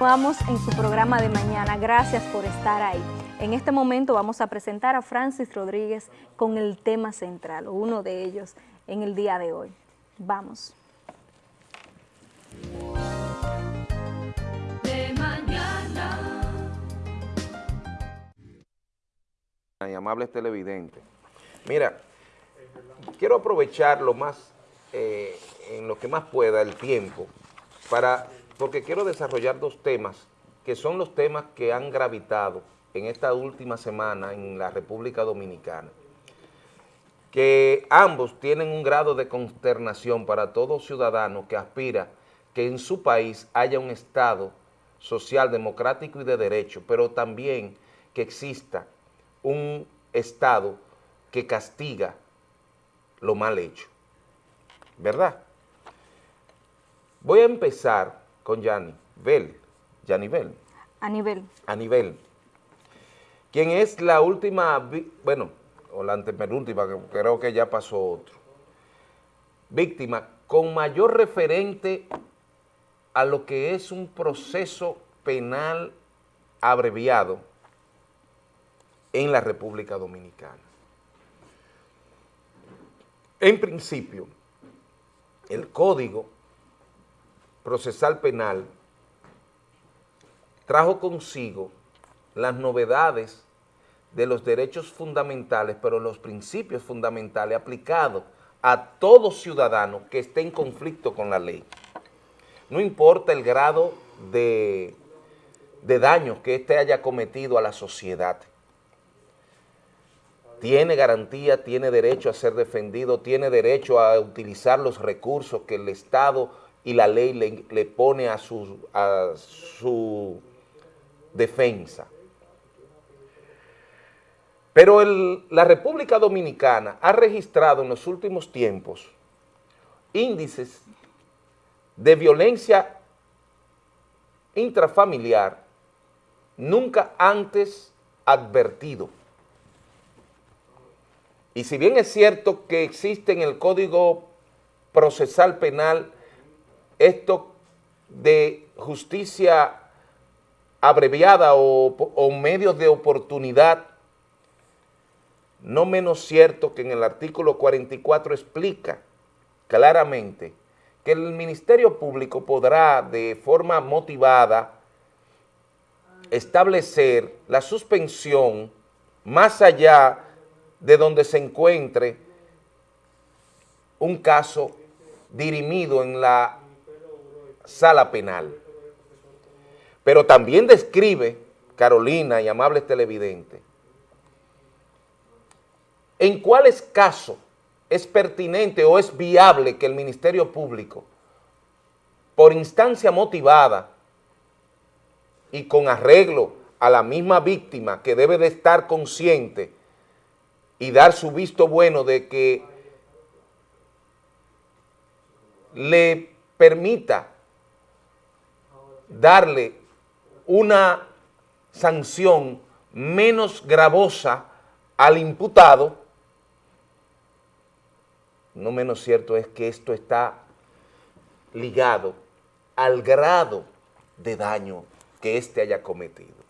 Vamos en su programa de mañana. Gracias por estar ahí. En este momento vamos a presentar a Francis Rodríguez con el tema central, o uno de ellos, en el día de hoy. Vamos. De mañana. Y amables televidentes. Mira, quiero aprovechar lo más, eh, en lo que más pueda, el tiempo, para porque quiero desarrollar dos temas que son los temas que han gravitado en esta última semana en la República Dominicana, que ambos tienen un grado de consternación para todo ciudadano que aspira que en su país haya un Estado social, democrático y de derecho, pero también que exista un Estado que castiga lo mal hecho, ¿verdad? Voy a empezar con Yanni Bell, Yanni Bell. A nivel. A nivel. Quien es la última, bueno, o la antepenúltima, creo que ya pasó otro, víctima con mayor referente a lo que es un proceso penal abreviado en la República Dominicana. En principio, el código procesal penal trajo consigo las novedades de los derechos fundamentales, pero los principios fundamentales aplicados a todo ciudadano que esté en conflicto con la ley. No importa el grado de, de daño que éste haya cometido a la sociedad. Tiene garantía, tiene derecho a ser defendido, tiene derecho a utilizar los recursos que el Estado y la ley le, pone a su, a su defensa. Pero la República Dominicana ha registrado en los últimos tiempos índices de violencia intrafamiliar nunca antes advertido. Y si bien es cierto que existe en el Código Procesal Penal esto de justicia abreviada o, medios de oportunidad, no menos cierto que en el artículo 44 explica claramente que el Ministerio Público podrá de forma motivada establecer la suspensión más allá de donde se encuentre un caso dirimido en la sala penal. Pero también describe, Carolina y amables televidentes, en cuáles casos es pertinente o es viable que el Ministerio Público, por instancia motivada y con arreglo a la misma víctima que debe de estar consciente y dar su visto bueno de que le permita darle una sanción menos gravosa al imputado, no menos cierto es que esto está ligado al grado de daño que éste haya cometido.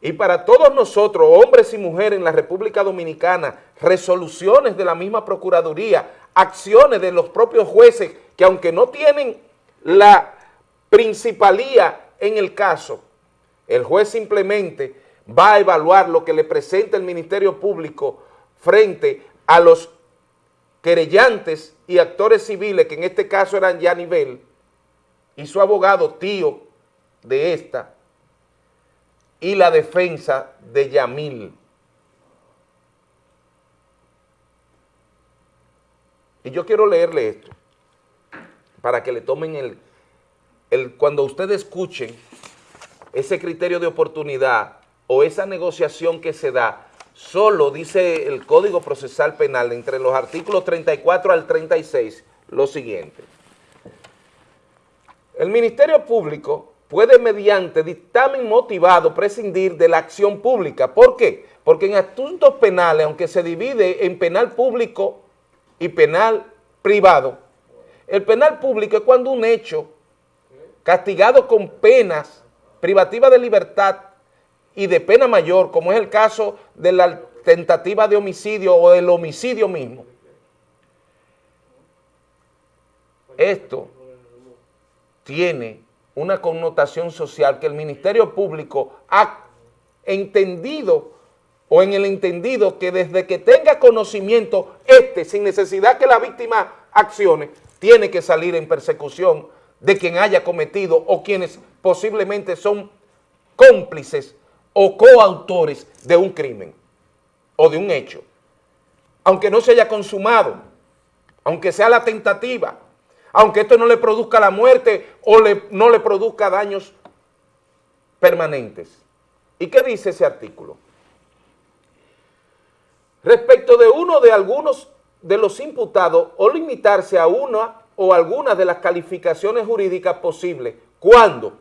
Y para todos nosotros, hombres y mujeres en la República Dominicana, resoluciones de la misma Procuraduría, acciones de los propios jueces que aunque no tienen la principalía en el caso, el juez simplemente va a evaluar lo que le presenta el Ministerio Público frente a los querellantes y actores civiles, que en este caso eran ya nivel, y su abogado tío de esta, y la defensa de Yamil. Y yo quiero leerle esto, para que le tomen el, cuando ustedes escuchen ese criterio de oportunidad o esa negociación que se da, solo dice el Código Procesal Penal entre los artículos 34 al 36 lo siguiente. El Ministerio Público puede mediante dictamen motivado prescindir de la acción pública. ¿Por qué? Porque en asuntos penales, aunque se divide en penal público y penal privado, el penal público es cuando un hecho castigados con penas privativas de libertad y de pena mayor, como es el caso de la tentativa de homicidio o del homicidio mismo. Esto tiene una connotación social que el Ministerio Público ha entendido o en el entendido que desde que tenga conocimiento este, sin necesidad que la víctima accione, tiene que salir en persecución de quien haya cometido o quienes posiblemente son cómplices o coautores de un crimen o de un hecho, aunque no se haya consumado, aunque sea la tentativa, aunque esto no le produzca la muerte o no le produzca daños permanentes. ¿Y qué dice ese artículo? Respecto de uno de algunos de los imputados o limitarse a una o algunas de las calificaciones jurídicas posibles cuando,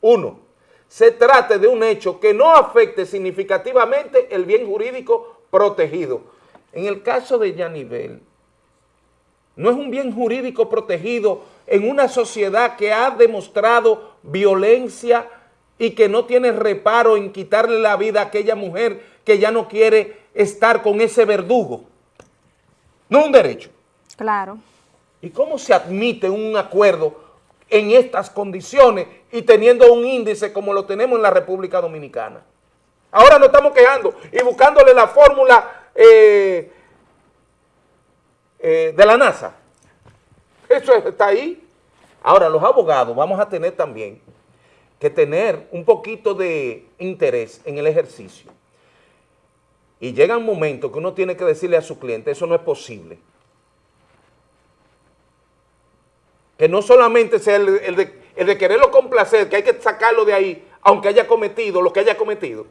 uno, se trate de un hecho que no afecte significativamente el bien jurídico protegido. En el caso de Yanivel, no es un bien jurídico protegido en una sociedad que ha demostrado violencia y que no tiene reparo en quitarle la vida a aquella mujer que ya no quiere estar con ese verdugo. No es un derecho. Claro. ¿Y cómo se admite un acuerdo en estas condiciones y teniendo un índice como lo tenemos en la República Dominicana? Ahora nos estamos quejando y buscándole la fórmula eh, eh, de la NASA. Eso está ahí. Ahora, los abogados vamos a tener también que tener un poquito de interés en el ejercicio. Y llega un momento que uno tiene que decirle a su cliente, eso no es posible. Que no solamente sea el, de, de quererlo complacer, que hay que sacarlo de ahí, aunque haya cometido lo que haya cometido.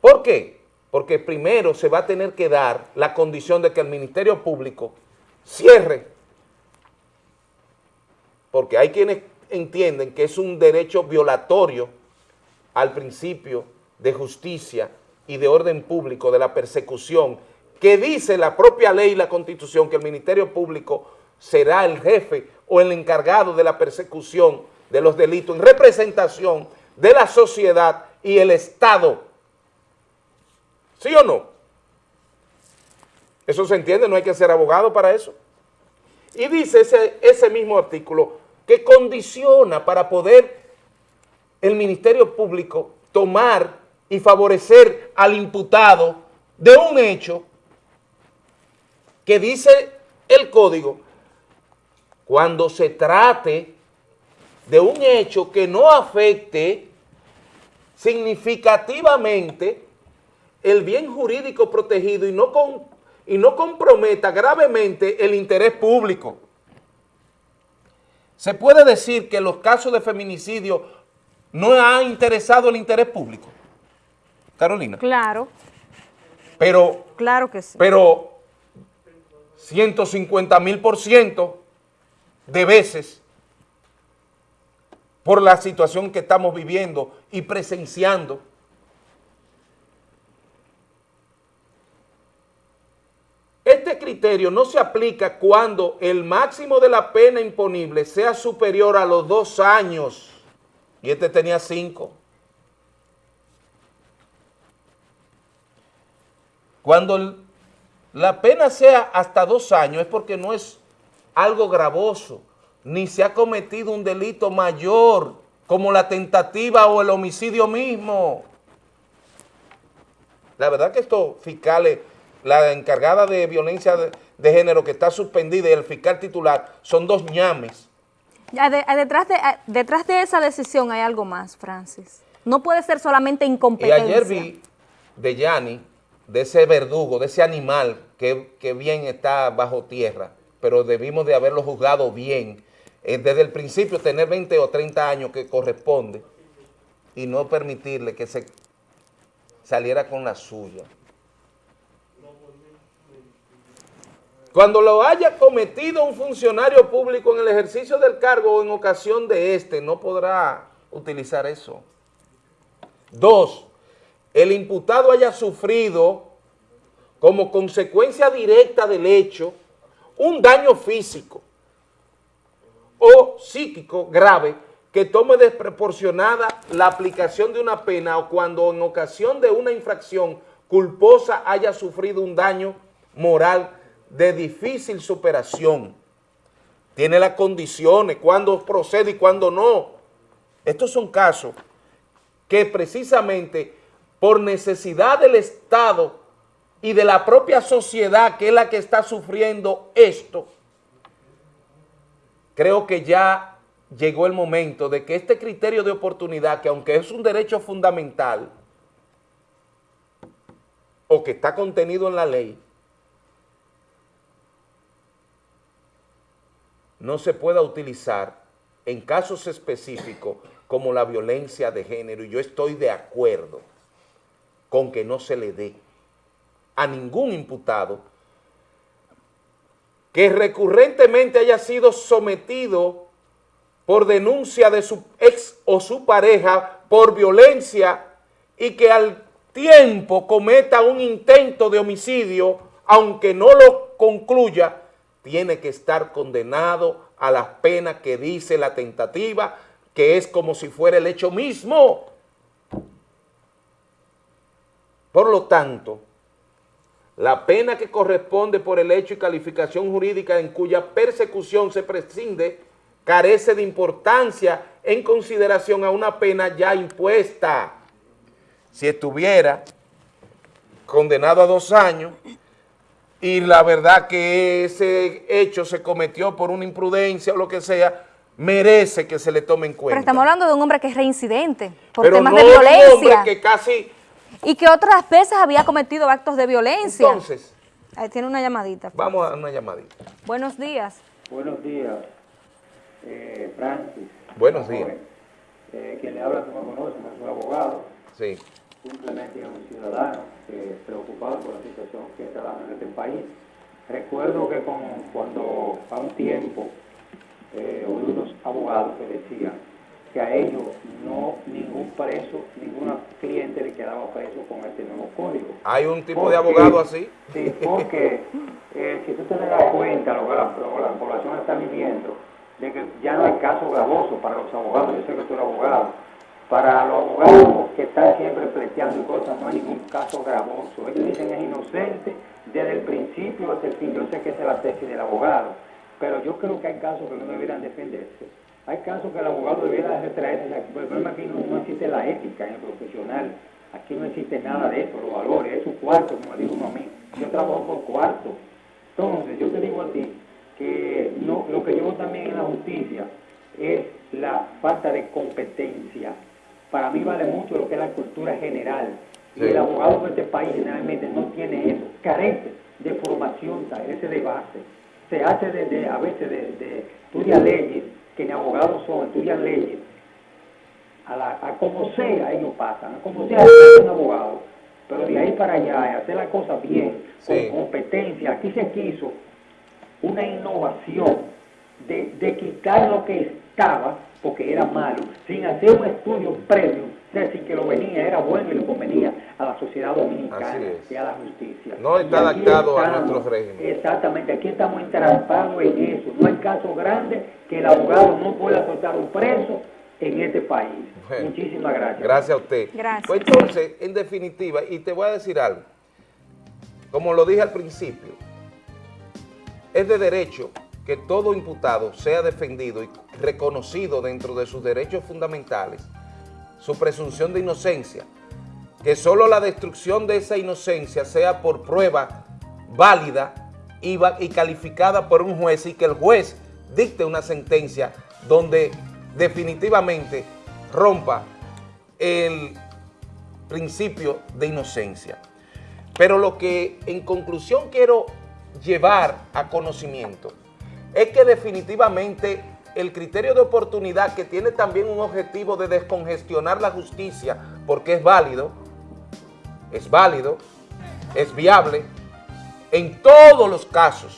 ¿Por qué? Porque primero se va a tener que dar la condición de que el Ministerio Público cierre, porque hay quienes entienden que es un derecho violatorio al principio de justicia y de orden público, de la persecución, que dice la propia ley y la constitución que el Ministerio Público será el jefe o el encargado de la persecución de los delitos en representación de la sociedad y el Estado. ¿Sí o no? Eso se entiende, no hay que ser abogado para eso. Y dice ese, mismo artículo que condiciona para poder el Ministerio Público tomar y favorecer al imputado de un hecho que dice el código cuando se trate de un hecho que no afecte significativamente el bien jurídico protegido y no, con, y no comprometa gravemente el interés público. Se puede decir que los casos de feminicidio no han interesado el interés público. Carolina. Claro. Pero, claro que sí. Pero 150 mil por ciento de veces por la situación que estamos viviendo y presenciando. Este criterio no se aplica cuando el máximo de la pena imponible sea superior a los dos años, y este tenía cinco. Cuando la pena sea hasta dos años es porque no es algo gravoso, ni se ha cometido un delito mayor como la tentativa o el homicidio mismo. La verdad que estos fiscales, la encargada de violencia de, género que está suspendida y el fiscal titular son dos ñames. detrás, de, detrás de esa decisión hay algo más, Francis. No puede ser solamente incompetencia. Y ayer vi de Yanni de ese verdugo, de ese animal que, bien está bajo tierra, pero debimos de haberlo juzgado bien. Desde el principio tener 20 o 30 años que corresponde y no permitirle que se saliera con la suya. Cuando lo haya cometido un funcionario público en el ejercicio del cargo o en ocasión de este, no podrá utilizar eso. Dos, el imputado haya sufrido como consecuencia directa del hecho un daño físico o psíquico grave que tome desproporcionada la aplicación de una pena o cuando en ocasión de una infracción culposa haya sufrido un daño moral de difícil superación. Tiene las condiciones, cuándo procede y cuándo no. Estos son casos que precisamente por necesidad del Estado y de la propia sociedad que es la que está sufriendo esto, creo que ya llegó el momento de que este criterio de oportunidad, que aunque es un derecho fundamental, o que está contenido en la ley, no se pueda utilizar en casos específicos como la violencia de género, y yo estoy de acuerdo con que no se le dé a ningún imputado que recurrentemente haya sido sometido por denuncia de su ex o su pareja por violencia y que al tiempo cometa un intento de homicidio, aunque no lo concluya, tiene que estar condenado a las penas que dice la tentativa, que es como si fuera el hecho mismo. Por lo tanto, la pena que corresponde por el hecho y calificación jurídica en cuya persecución se prescinde carece de importancia en consideración a una pena ya impuesta. Si estuviera condenado a dos años y la verdad que ese hecho se cometió por una imprudencia o lo que sea, merece que se le tome en cuenta. Pero estamos hablando de un hombre que es reincidente por Pero temas no de violencia. un hombre que casi... Y que otras veces había cometido actos de violencia. Entonces, Ahí tiene una llamadita. vamos a una llamadita. Buenos días. Buenos días, eh, Francis. Buenos días. Joven. Eh, quien le habla, tú me conoces, no soy abogado, Sí. simplemente un ciudadano eh, preocupado por la situación que está dando en este país. Recuerdo que con, cuando a un tiempo eh, unos abogados que decían que a ellos no ningún preso, ninguna cliente le quedaba preso con este nuevo código. Hay un tipo de abogado así. Sí, porque eh, si tú te das cuenta lo que la, lo la población está viviendo, de que ya no hay caso gravoso para los abogados, yo sé que tú eres abogado, para los abogados que están siempre pleiteando cosas, no hay ningún caso gravoso. Ellos dicen es inocente desde el principio hasta el fin. Yo sé que esa es la tesis del abogado, pero yo creo que hay casos que no deberían defenderse. Hay casos que el abogado debiera retraerse. El problema aquí no, no existe la ética en el profesional. Aquí no existe nada de eso, los valores, es su cuarto, como dijo uno a mí. Yo trabajo por cuarto. Entonces, yo te digo a ti que no, lo que yo también en la justicia es la falta de competencia. Para mí vale mucho lo que es la cultura general. Sí. Y el abogado de este país generalmente no tiene eso, carece de formación, carece de base. Se hace desde, a veces, de, de estudia leyes, que ni abogados son, estudian leyes, a, la, a como sea ellos pasan, a como sea son abogados, pero de ahí para allá, hacer las cosas bien, Sí. con competencia, aquí se quiso una innovación de, de quitar lo que estaba, porque era malo, sin hacer un estudio previo, es decir, que lo venía, era bueno y le convenía a la sociedad dominicana y a la justicia. No está adaptado a estamos, nuestro régimen. Exactamente, aquí estamos entrampados en eso. No hay caso grande que el abogado no pueda soltar un preso en este país. Bueno. Muchísimas gracias. Gracias a usted. Gracias. Pues entonces, en definitiva, y te voy a decir algo, como lo dije al principio, es de derecho que todo imputado sea defendido y reconocido dentro de sus derechos fundamentales, su presunción de inocencia, que solo la destrucción de esa inocencia sea por prueba válida y, y calificada por un juez y que el juez dicte una sentencia donde definitivamente rompa el principio de inocencia. Pero lo que en conclusión quiero llevar a conocimiento es que definitivamente el criterio de oportunidad que tiene también un objetivo de descongestionar la justicia porque es válido, es válido, es viable en todos los casos,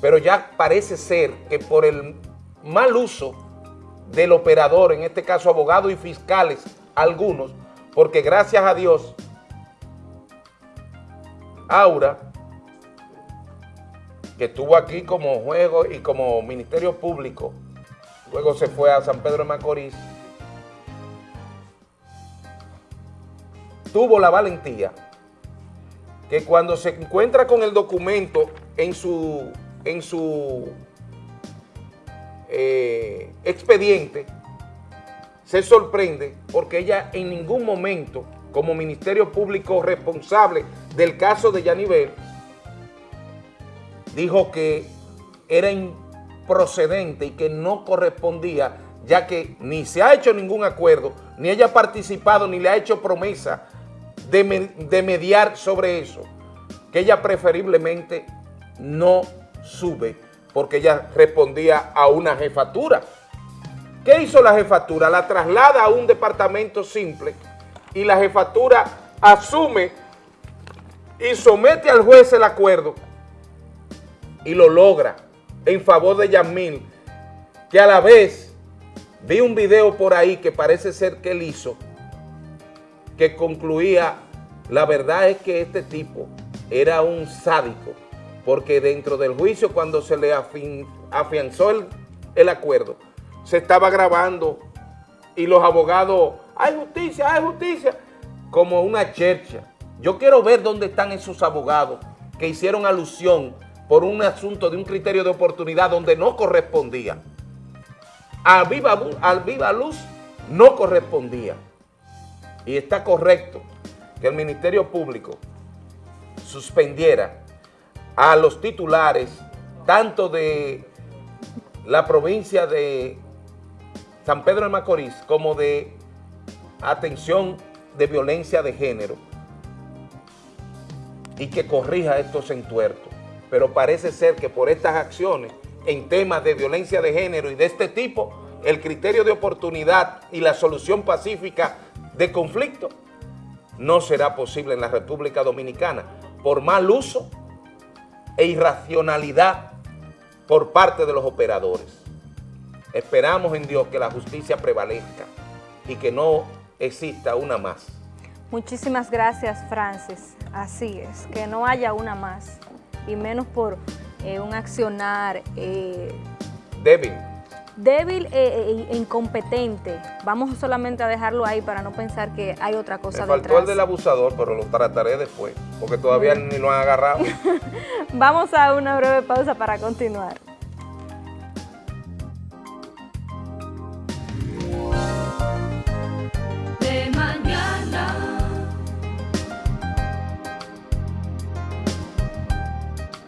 pero ya parece ser que por el mal uso del operador, en este caso abogados y fiscales, algunos, porque gracias a Dios, Aura, que estuvo aquí como juego y como Ministerio Público. Luego se fue a San Pedro de Macorís, tuvo la valentía que cuando se encuentra con el documento en su, en su eh, expediente, se sorprende porque ella en ningún momento, como Ministerio Público responsable del caso de Yanivel, dijo que era improcedente y que no correspondía, ya que ni se ha hecho ningún acuerdo, ni ella ha participado, ni le ha hecho promesa de, de mediar sobre eso, que ella preferiblemente no sube, porque ella respondía a una jefatura. ¿Qué hizo la jefatura? La traslada a un departamento simple y la jefatura asume y somete al juez el acuerdo y lo logra en favor de Yamil, que a la vez vi un video por ahí que parece ser que él hizo, que concluía, la verdad es que este tipo era un sádico, porque dentro del juicio cuando se le afianzó el, el acuerdo, se estaba grabando y los abogados, hay justicia, hay justicia, como una chercha. Yo quiero ver dónde están esos abogados que hicieron alusión por un asunto de un criterio de oportunidad donde no correspondía. Al viva, viva luz no correspondía. Y está correcto que el Ministerio Público suspendiera a los titulares tanto de la provincia de San Pedro de Macorís como de atención de violencia de género y que corrija estos entuertos. Pero parece ser que por estas acciones en temas de violencia de género y de este tipo, el criterio de oportunidad y la solución pacífica de conflicto no será posible en la República Dominicana por mal uso e irracionalidad por parte de los operadores. Esperamos en Dios que la justicia prevalezca y que no exista una más. Muchísimas gracias, Francis. Así es, que no haya una más, y menos por eh, un accionar... Eh, débil. Débil e, incompetente. Vamos solamente a dejarlo ahí para no pensar que hay otra cosa Me faltó el del abusador, pero lo trataré después, porque todavía ni lo han agarrado. Vamos a una breve pausa para continuar.